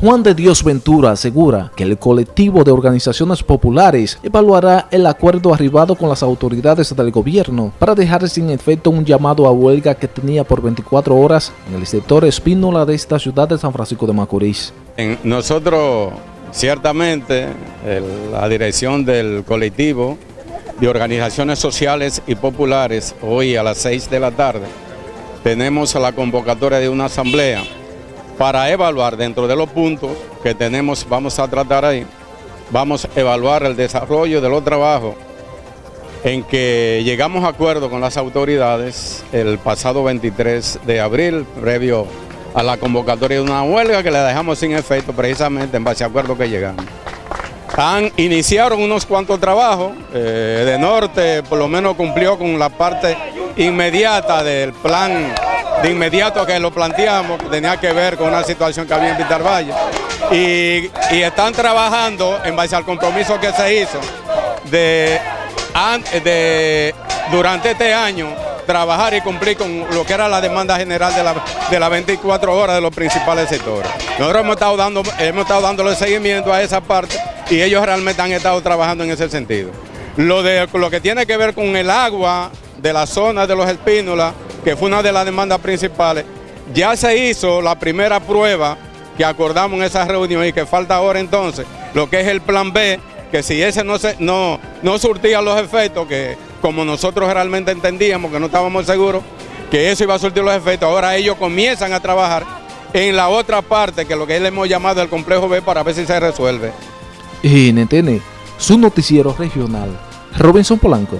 Juan de Dios Ventura asegura que el colectivo de organizaciones populares evaluará el acuerdo arribado con las autoridades del gobierno para dejar sin efecto un llamado a huelga que tenía por 24 horas en el sector Espínola de esta ciudad de San Francisco de Macorís. Nosotros, ciertamente, la dirección del colectivo de organizaciones sociales y populares, hoy a las 6 de la tarde, tenemos la convocatoria de una asamblea para evaluar dentro de los puntos que tenemos, vamos a tratar ahí, vamos a evaluar el desarrollo de los trabajos en que llegamos a acuerdo con las autoridades el pasado 23 de abril, previo a la convocatoria de una huelga que le dejamos sin efecto precisamente en base a acuerdo que llegamos. Han, iniciaron unos cuantos trabajos, eh, de norte por lo menos cumplió con la parte inmediata del plan de inmediato que lo planteamos, tenía que ver con una situación que había en Vitar Valle. Y, están trabajando en base al compromiso que se hizo de, durante este año trabajar y cumplir con lo que era la demanda general de las de 24 horas de los principales sectores. Nosotros hemos estado, dando, hemos estado dándole seguimiento a esa parte y ellos realmente han estado trabajando en ese sentido. Lo, de, lo que tiene que ver con el agua de la zona de los espínolas, que fue una de las demandas principales, ya se hizo la primera prueba que acordamos en esa reunión y que falta ahora entonces, lo que es el plan B, que si ese no, se, no, no surtía los efectos, que como nosotros realmente entendíamos, que no estábamos seguros, que eso iba a surtir los efectos, ahora ellos comienzan a trabajar en la otra parte, que es lo que le hemos llamado el complejo B, para ver si se resuelve. NTN, su noticiero regional, Robinson Polanco.